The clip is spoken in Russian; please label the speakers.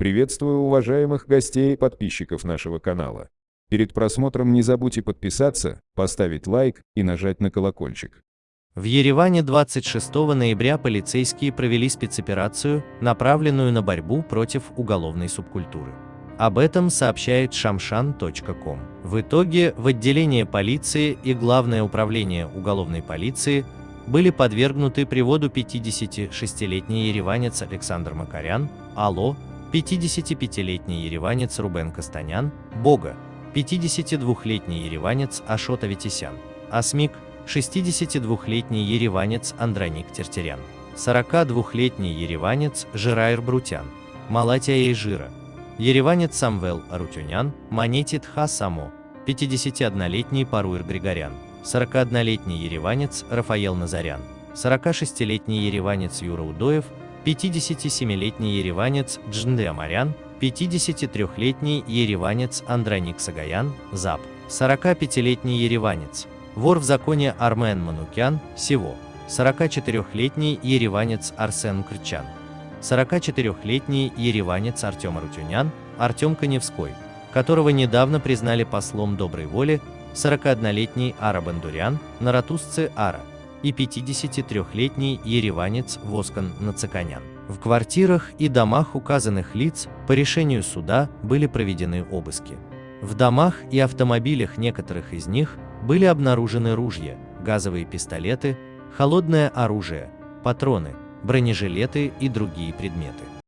Speaker 1: Приветствую уважаемых гостей и подписчиков нашего канала. Перед просмотром не забудьте подписаться, поставить лайк и нажать на колокольчик.
Speaker 2: В Ереване 26 ноября полицейские провели спецоперацию, направленную на борьбу против уголовной субкультуры. Об этом сообщает shamshan.com. В итоге в отделение полиции и Главное управление уголовной полиции были подвергнуты приводу 56-летний ереванец Александр Макарян, АЛО, 55-летний ереванец Рубен Кастанян, Бога, 52-летний ереванец Ашот Аветисян, Асмик, 62-летний ереванец Андроник Тертерян, 42-летний ереванец Жирайр Брутян, Малатия Ейжира, ереванец Самвел Арутюнян, Монетит Ха Само, 51-летний Паруир Григорян, 41-летний ереванец Рафаел Назарян, 46-летний ереванец Юра Удоев, 57-летний ереванец Джнде Амарян, 53-летний ереванец Андроник Сагаян, ЗАП, 45-летний ереванец, вор в законе Армен Манукян, Сево, 44-летний ереванец Арсен Крчан, 44-летний ереванец Артем Арутюнян, Артем Коневской, которого недавно признали послом доброй воли, 41-летний Ара Бандурян, Наратусцы Ара и 53-летний ереванец Воскан Нацаканян. В квартирах и домах указанных лиц по решению суда были проведены обыски. В домах и автомобилях некоторых из них были обнаружены ружья, газовые пистолеты, холодное оружие, патроны, бронежилеты и другие предметы.